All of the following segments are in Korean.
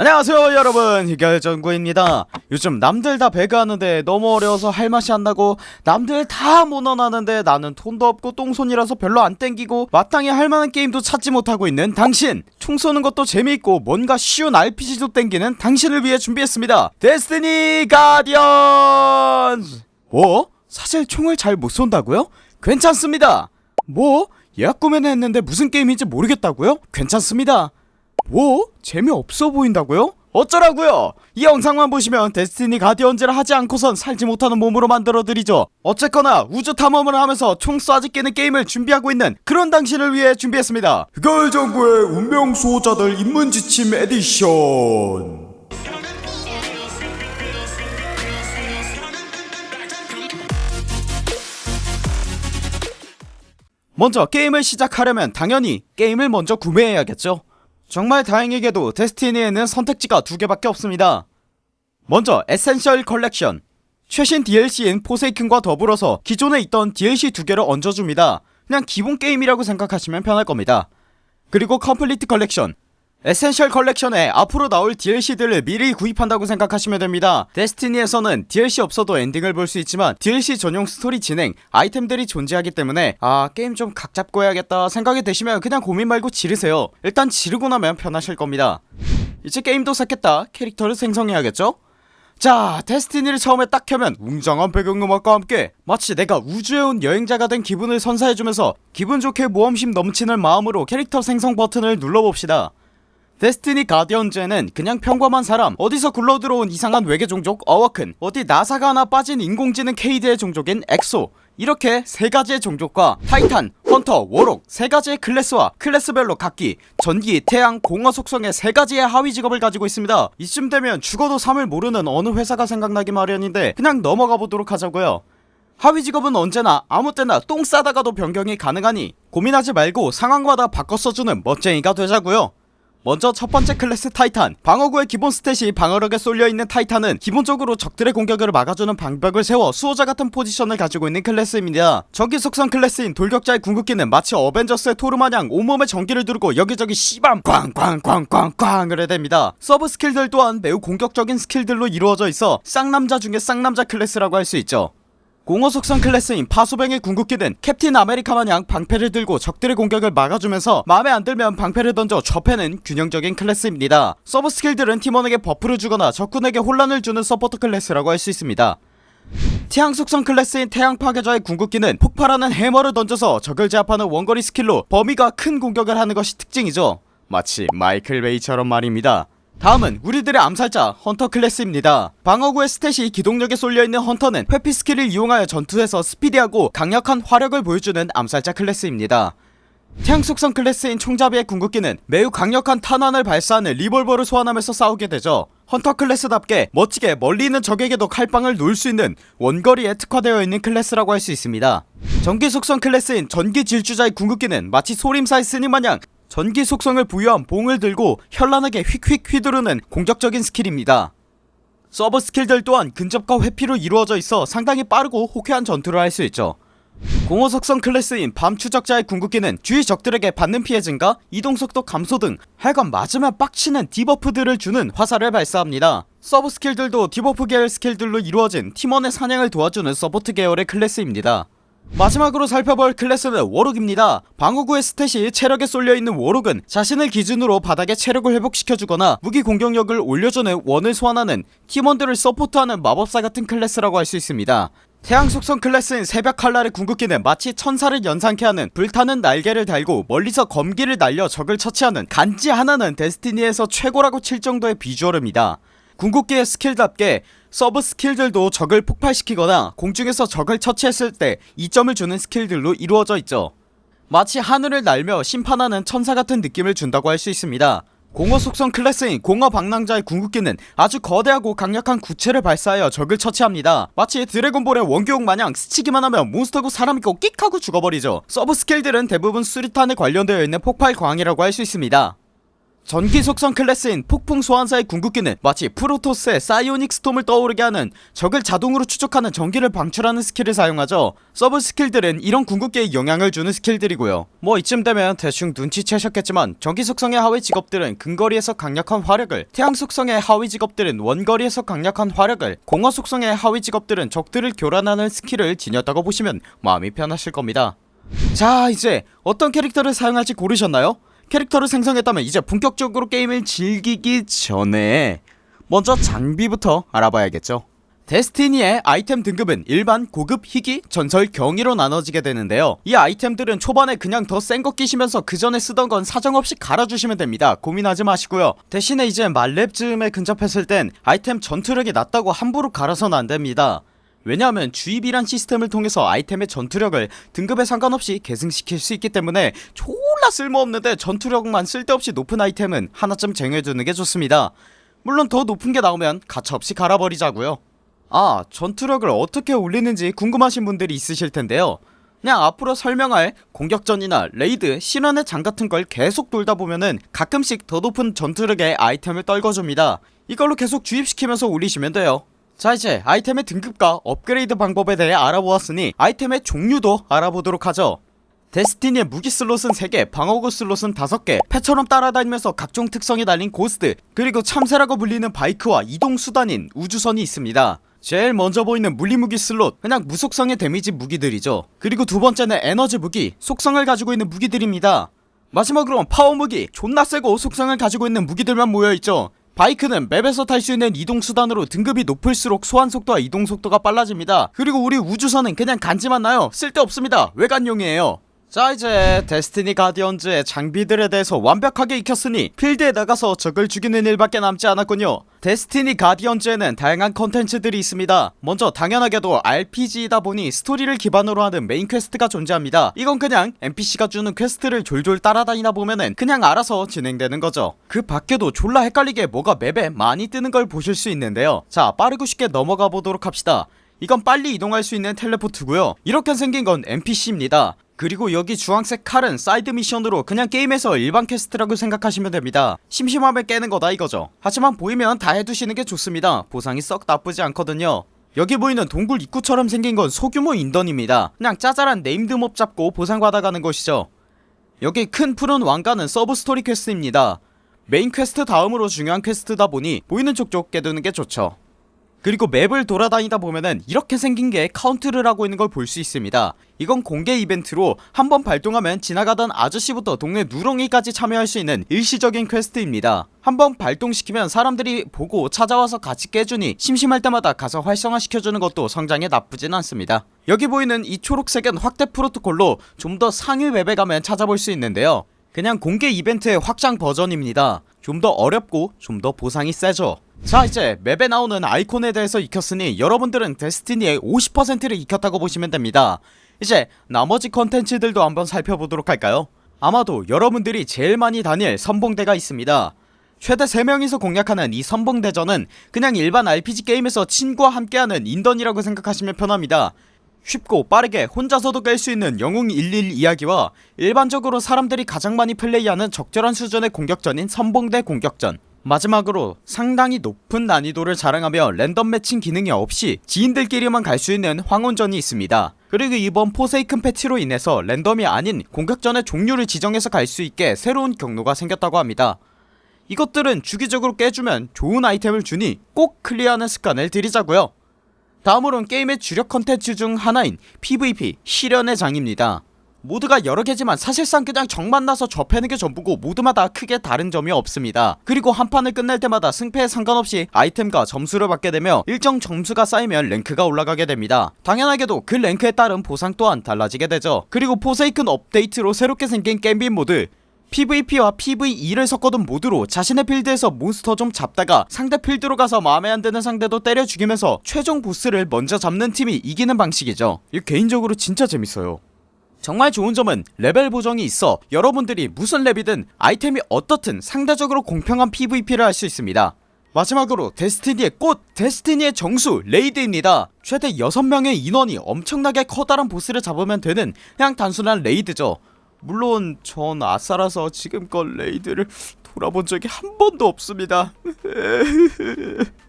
안녕하세요 여러분 희결전구입니다 요즘 남들 다 배그하는데 너무 어려워서 할 맛이 안나고 남들 다 모논하는데 나는 돈도 없고 똥손이라서 별로 안 땡기고 마땅히 할만한 게임도 찾지 못하고 있는 당신 총 쏘는 것도 재미있고 뭔가 쉬운 RPG도 땡기는 당신을 위해 준비했습니다 데스티니 가디언즈 뭐? 사실 총을 잘 못 쏜다고요? 괜찮습니다 뭐? 예약 구매는 했는데 무슨 게임인지 모르겠다고요? 괜찮습니다 뭐? 재미없어 보인다고요? 어쩌라고요? 이 영상만 보시면 데스티니 가디언즈를 하지 않고선 살지 못하는 몸으로 만들어드리죠 어쨌거나 우주 탐험을 하면서 총 쏴제끼는 게임을 준비하고 있는 그런 당신을 위해 준비했습니다 흑열정구의 운명 수호자들 입문지침 에디션 먼저 게임을 시작하려면 당연히 게임을 먼저 구매해야겠죠 정말 다행히게도 데스티니에는 선택지가 두 개밖에 없습니다. 먼저 Essential Collection. 최신 DLC인 Forsaken과 더불어서 기존에 있던 DLC 두 개를 얹어줍니다. 그냥 기본 게임이라고 생각하시면 편할 겁니다. 그리고 Complete Collection Essential Collection에 앞으로 나올 DLC들을 미리 구입한다고 생각하시면 됩니다. 데스티니에서는 DLC 없어도 엔딩을 볼 수 있지만 DLC 전용 스토리 진행 아이템들이 존재하기 때문에 아 게임 좀 각 잡고 해야겠다 생각이 드시면 그냥 고민 말고 지르세요. 일단 지르고 나면 편하실 겁니다. 이제 게임도 샀겠다. 캐릭터를 생성해야겠죠? 자 데스티니를 처음에 딱 켜면 웅장한 배경음악과 함께 마치 내가 우주에 온 여행자가 된 기분을 선사해주면서 기분 좋게 모험심 넘치는 마음으로 캐릭터 생성 버튼을 눌러봅시다 데스티니 가디언즈에는 그냥 평범한 사람 어디서 굴러들어온 이상한 외계 종족 Awoken 어디 나사가 하나 빠진 인공지능 케이드의 종족인 엑소. 이렇게 세가지의 종족과 타이탄, 헌터, 워록 세가지의 클래스와 클래스별로 각기 전기, 태양, 공허 속성의 세가지의 하위 직업을 가지고 있습니다. 이쯤 되면 죽어도 3을 모르는 어느 회사가 생각나기 마련인데 그냥 넘어가 보도록 하자고요. 하위 직업은 언제나 아무 때나 똥 싸다가도 변경이 가능하니 고민하지 말고 상황마다 바꿔 써주는 멋쟁이가 되자고요 먼저 첫번째 클래스 타이탄. 방어구의 기본 stat이 방어력에 쏠려있는 타이탄은 기본적으로 적들의 공격을 막아주는 방벽을 세워 수호자 같은 포지션을 가지고 있는 클래스입니다. 전기 속성 클래스인 돌격자의 궁극기는 마치 어벤져스의 토르마냥 온몸에 전기를 두르고 여기저기 씨밤 꽝꽝꽝꽝꽝을 해댑니다. sub skill들 또한 매우 공격적인 skill들로 이루어져 있어 쌍남자 중에 쌍남자 클래스라고 할 수 있죠 공허 속성 클래스인 파수병의 궁극기는 캡틴 아메리카 마냥 방패를 들고 적들의 공격을 막아주면서 마음에 안들면 방패를 던져 줘패는 균형적인 클래스입니다. sub skill들은 팀원에게 buff를 주거나 적군에게 혼란을 주는 서포터 클래스라고 할 수 있습니다. 태양 속성 클래스인 태양 파괴자의 궁극기는 폭발하는 해머를 던져서 적을 제압하는 원거리 skill로 범위가 큰 공격을 하는 것이 특징이죠. 마치 마이클 베이처럼 말입니다 다음은 우리들의 암살자 헌터 클래스입니다. 방어구의 stat이 기동력에 쏠려있는 헌터는 회피 skill을 이용하여 전투에서 스피디하고 강력한 화력을 보여주는 암살자 클래스입니다. 태양 속성 클래스인 총잡이의 궁극기는 매우 강력한 탄환을 발사하는 리볼버를 소환하면서 싸우게 되죠. 헌터 클래스답게 멋지게 멀리 있는 적에게도 칼빵을 놓을 수 있는 원거리에 특화되어 있는 클래스라고 할 수 있습니다. 전기 속성 클래스인 전기 질주자의 궁극기는 마치 소림사의 스님 마냥 전기 속성을 부여한 봉을 들고 현란하게 휙휙 휘두르는 공격적인 skill입니다. sub skill들 또한 근접과 회피로 이루어져 있어 상당히 빠르고 호쾌한 전투를 할 수 있죠. 공허 속성 클래스인 밤 추적자의 궁극기는 주위 적들에게 받는 피해 증가, 이동속도 감소 등 하여간 맞으면 빡치는 debuff들을 주는 화살을 발사합니다. sub skill들도 debuff 계열 skill들로 이루어진 팀원의 사냥을 도와주는 support 계열의 클래스입니다 마지막으로 살펴볼 클래스는 워록입니다. 방어구의 stat이 체력에 쏠려있는 워록은 자신을 기준으로 바닥에 체력을 회복시켜주거나 무기 공격력을 올려주는 원을 소환하는 팀원들을 support하는 마법사 같은 클래스라고 할 수 있습니다. 태양 속성 클래스인 새벽 칼날의 궁극기는 마치 천사를 연상케 하는 불타는 날개를 달고 멀리서 검기를 날려 적을 처치하는 간지 하나는 데스티니에서 최고라고 칠 정도의 비주얼입니다. 궁극기의 스킬답게 서브 스킬들도 적을 폭발시키거나 공중에서 적을 처치했을 때 이점을 주는 스킬들로 이루어져 있죠. 마치 하늘을 날며 심판하는 천사 같은 느낌을 준다고 할 수 있습니다. 공허 속성 클래스인 공허 방랑자의 궁극기는 아주 거대하고 강력한 구체를 발사하여 적을 처치합니다. 마치 드래곤볼의 원기옥 마냥 스치기만 하면 몬스터고 사람이고 끽 하고 죽어버리죠. 서브 스킬들은 대부분 수류탄에 관련되어 있는 폭발 광이라고 할 수 있습니다 전기 속성 클래스인 폭풍 소환사의 궁극기는 마치 프로토스의 사이오닉 스톰을 떠오르게 하는 적을 자동으로 추적하는 전기를 방출하는 스킬을 사용하죠. 서브 스킬들은 이런 궁극기에 영향을 주는 스킬들이고요. 뭐 이쯤 되면 대충 눈치채셨겠지만 전기 속성의 하위 직업들은 근거리에서 강력한 화력을 태양 속성의 하위 직업들은 원거리에서 강력한 화력을 공허 속성의 하위 직업들은 적들을 교란하는 스킬을 지녔다고 보시면 마음이 편하실 겁니다. 자 이제 어떤 캐릭터를 사용할지 고르셨나요? 캐릭터를 생성했다면 이제 본격적으로 게임을 즐기기 전에 먼저 장비부터 알아봐야겠죠. 데스티니의 아이템 등급은 일반, 고급, 희귀, 전설, 경이로 나눠지게 되는데요. 이 아이템들은 초반에 그냥 더 센 거 끼시면서 그 전에 쓰던 건 사정없이 갈아주시면 됩니다. 고민하지 마시고요. 대신에 이제 말렙 즈음에 근접했을 땐 아이템 전투력이 낮다고 함부로 갈아서는 안됩니다 왜냐하면 주입이란 시스템을 통해서 아이템의 전투력을 등급에 상관없이 계승시킬 수 있기 때문에 졸라 쓸모없는데 전투력만 쓸데없이 높은 아이템은 하나쯤 쟁여두는 게 좋습니다. 물론 더 높은 게 나오면 가차없이 갈아버리자고요. 아 전투력을 어떻게 올리는지 궁금하신 분들이 있으실 텐데요. 그냥 앞으로 설명할 공격전이나 레이드, 시련의 장 같은 걸 계속 돌다 보면은 가끔씩 더 높은 전투력의 아이템을 떨궈줍니다. 이걸로 계속 주입시키면서 올리시면 돼요 자 이제 아이템의 등급과 업그레이드 방법에 대해 알아보았으니 아이템의 종류도 알아보도록 하죠. 데스티니의 무기 슬롯은 3개 방어구 슬롯은 5개 펫처럼 따라다니면서 각종 특성이 달린 고스트 그리고 참새라고 불리는 바이크와 이동수단인 우주선이 있습니다. 제일 먼저 보이는 물리무기 슬롯 그냥 무속성의 데미지 무기들이죠. 그리고 두번째는 에너지 무기 속성을 가지고 있는 무기들입니다. 마지막으로 파워 무기 존나 세고 속성을 가지고 있는 무기들만 모여있죠 바이크는 맵에서 탈 수 있는 이동수단으로 등급이 높을수록 소환속도와 이동속도가 빨라집니다. 그리고 우리 우주선은 그냥 간지만 나요. 쓸데없습니다. 외관용이에요 자 이제 데스티니 가디언즈의 장비들에 대해서 완벽하게 익혔으니 필드에 나가서 적을 죽이는 일밖에 남지 않았군요. 데스티니 가디언즈에는 다양한 컨텐츠들이 있습니다. 먼저 당연하게도 RPG이다 보니 스토리를 기반으로 하는 메인 퀘스트가 존재합니다. 이건 그냥 NPC가 주는 퀘스트를 졸졸 따라다니다 보면은 그냥 알아서 진행되는 거죠. 그 밖에도 졸라 헷갈리게 뭐가 맵에 많이 뜨는 걸 보실 수 있는데요. 자 빠르고 쉽게 넘어가 보도록 합시다. 이건 빨리 이동할 수 있는 텔레포트고요. 이렇게 생긴 건 NPC입니다 그리고 여기 주황색 칼은 사이드 미션으로 그냥 게임에서 일반 퀘스트라고 생각하시면 됩니다. 심심하면 깨는 거다 이거죠. 하지만 보이면 다 해두시는 게 좋습니다. 보상이 썩 나쁘지 않거든요. 여기 보이는 동굴 입구처럼 생긴 건 소규모 인던입니다. 그냥 짜잘한 네임드 몹 잡고 보상 받아가는 것이죠. 여기 큰 푸른 왕관은 서브 스토리 퀘스트입니다. 메인 퀘스트 다음으로 중요한 퀘스트다 보니 보이는 족족 깨두는 게 좋죠 그리고 맵을 돌아다니다 보면은 이렇게 생긴게 카운트를 하고 있는 걸 볼 수 있습니다. 이건 공개 이벤트로 한번 발동하면 지나가던 아저씨부터 동네 누렁이까지 참여할 수 있는 일시적인 퀘스트입니다. 한번 발동시키면 사람들이 보고 찾아와서 같이 깨주니 심심할 때마다 가서 활성화시켜주는 것도 성장에 나쁘진 않습니다. 여기 보이는 이 초록색은 확대 프로토콜로 좀 더 상위 맵에 가면 찾아볼 수 있는데요. 그냥 공개 이벤트의 확장 버전입니다 좀 더 어렵고 좀 더 보상이 세죠. 자 이제 맵에 나오는 아이콘에 대해서 익혔으니 여러분들은 데스티니의 50%를 익혔다고 보시면 됩니다. 이제 나머지 컨텐츠들도 한번 살펴보도록 할까요? 아마도 여러분들이 제일 많이 다닐 선봉대가 있습니다. 최대 3명이서 공략하는 이 선봉대전은 그냥 일반 RPG 게임에서 친구와 함께하는 인던이라고 생각하시면 편합니다 쉽고 빠르게 혼자서도 깰 수 있는 영웅 이야기와 일반적으로 사람들이 가장 많이 플레이하는 적절한 수준의 공격전인 선봉대 공격전. 마지막으로 상당히 높은 난이도를 자랑하며 랜덤 매칭 기능이 없이 지인들끼리만 갈 수 있는 황혼전이 있습니다. 그리고 이번 포세이큰 패치로 인해서 랜덤이 아닌 공격전의 종류를 지정해서 갈 수 있게 새로운 경로가 생겼다고 합니다. 이것들은 주기적으로 깨주면 좋은 아이템을 주니 꼭 클리어하는 습관을 들이자고요 다음으론 게임의 주력 컨텐츠 중 하나인 PVP 시련의 장입니다. 모드가 여러개지만 사실상 그냥 적 만나서 줘패는게 전부고 모드마다 크게 다른 점이 없습니다. 그리고 한 판을 끝낼 때마다 승패에 상관없이 아이템과 점수를 받게 되며 일정 점수가 쌓이면 랭크가 올라가게 됩니다. 당연하게도 그 랭크에 따른 보상 또한 달라지게 되죠. 그리고 포세이큰 업데이트로 새롭게 생긴 갬빗 모드 PVP와 PVE를 섞어둔 모드로 자신의 필드에서 몬스터 좀 잡다가 상대 필드로 가서 마음에 안드는 상대도 때려 죽이면서 최종 보스를 먼저 잡는 팀이 이기는 방식이죠. 이게 개인적으로 진짜 재밌어요. 정말 좋은 점은 레벨 보정이 있어 여러분들이 무슨 렙이든 아이템이 어떻든 상대적으로 공평한 PVP를 할 수 있습니다. 마지막으로 데스티니의 꽃 데스티니의 정수 레이드입니다. 최대 6명의 인원이 엄청나게 커다란 보스를 잡으면 되는 그냥 단순한 레이드죠 물론 전 아싸라서 지금껏 raid를 돌아본 적이 한 번도 없습니다.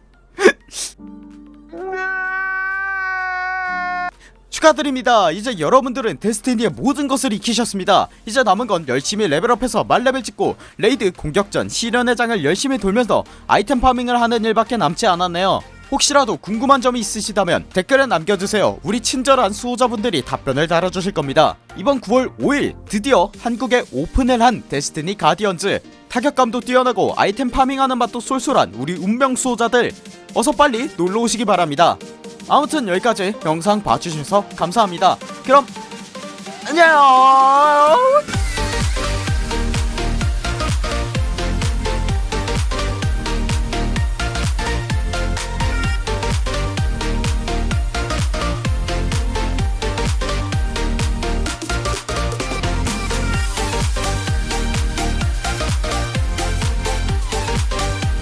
축하드립니다. 이제 여러분들은 데스티니의 모든 것을 익히셨습니다. 이제 남은 건 열심히 레벨업해서 만레벨 찍고 raid 공격전 시련의 장을 열심히 돌면서 아이템 farming을 하는 일밖에 남지 않았네요 혹시라도 궁금한 점이 있으시다면 댓글에 남겨주세요. 우리 친절한 수호자분들이 답변을 달아주실 겁니다. 이번 9월 5일 드디어 한국에 오픈을 한 데스티니 가디언즈. 타격감도 뛰어나고 아이템 파밍하는 맛도 쏠쏠한 우리 운명 수호자들. 어서 빨리 놀러오시기 바랍니다. 아무튼 여기까지 영상 봐주셔서 감사합니다. 그럼 안녕